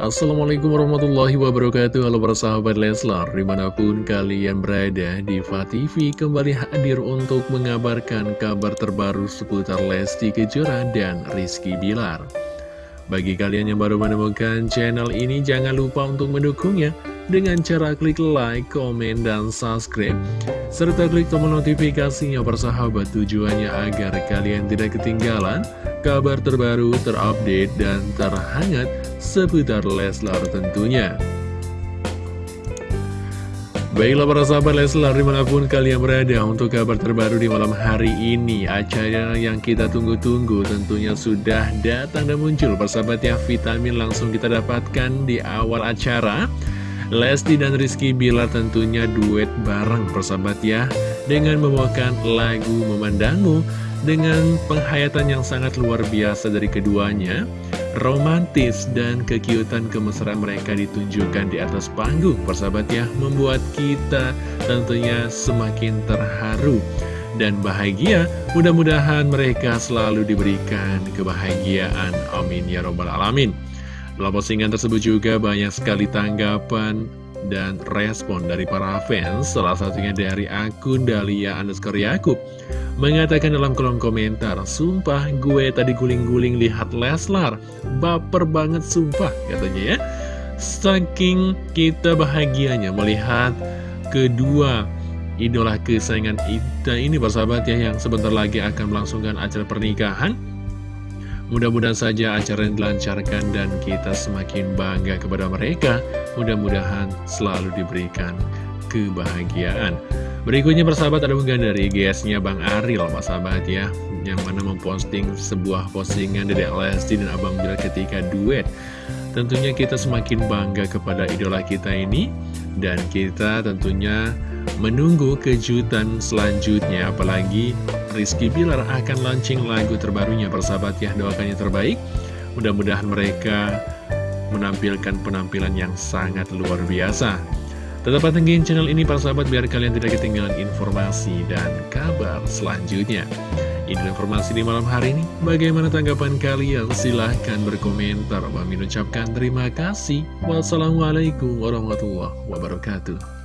Assalamualaikum warahmatullahi wabarakatuh. Halo para sahabat Leslar Di mana pun kalian berada Diva TV kembali hadir untuk mengabarkan kabar terbaru seputar Lesti Kejora dan Rizky Bilar. Bagi kalian yang baru menemukan channel ini jangan lupa untuk mendukungnya Dengan cara klik like, komen, dan subscribe Serta klik tombol notifikasinya persahabat tujuannya agar kalian tidak ketinggalan Kabar terbaru, terupdate, dan terhangat seputar Leslar tentunya. Baiklah para sahabat Leslar di mana pun kalian berada untuk kabar terbaru di malam hari ini Acara yang kita tunggu-tunggu tentunya sudah datang dan muncul Persahabat ya vitamin langsung kita dapatkan di awal acara Lesti dan Rizky Bilar tentunya duet bareng persahabat ya. Dengan membawakan lagu Memandangmu Dengan penghayatan yang sangat luar biasa dari keduanya romantis dan kekiutan kemesraan mereka ditunjukkan di atas panggung persahabat ya membuat kita tentunya semakin terharu dan bahagia. Mudah-mudahan mereka selalu diberikan kebahagiaan. Amin ya robbal alamin dalam postingan tersebut juga banyak sekali tanggapan dan respon dari para fans salah satunya dari akun Dahlia underscore Yakub mengatakan dalam kolom komentar, Sumpah gue tadi guling-guling lihat Leslar, baper banget sumpah katanya ya. Saking kita bahagianya melihat kedua idola kesayangan kita ini persahabat ya yang sebentar lagi akan melangsungkan acara pernikahan. Mudah-mudahan saja acara yang dilancarkan dan kita semakin bangga kepada mereka. Mudah-mudahan selalu diberikan kebahagiaan. Berikutnya persahabat ada unggahan dari GS-nya Bang Aril sahabat ya Yang mana memposting sebuah postingan dari Lesti dan Abang Bila ketika duet Tentunya kita semakin bangga kepada idola kita ini Dan kita tentunya menunggu kejutan selanjutnya Apalagi Rizky Bilar akan launching lagu terbarunya persahabat ya Doakannya terbaik Mudah-mudahan mereka menampilkan penampilan yang sangat luar biasa Tetap pantengin channel ini para sahabat biar kalian tidak ketinggalan informasi dan kabar selanjutnya. Ini informasi di malam hari ini. Bagaimana tanggapan kalian? Silahkan berkomentar. Kami ucapkan terima kasih. Wassalamualaikum warahmatullahi wabarakatuh.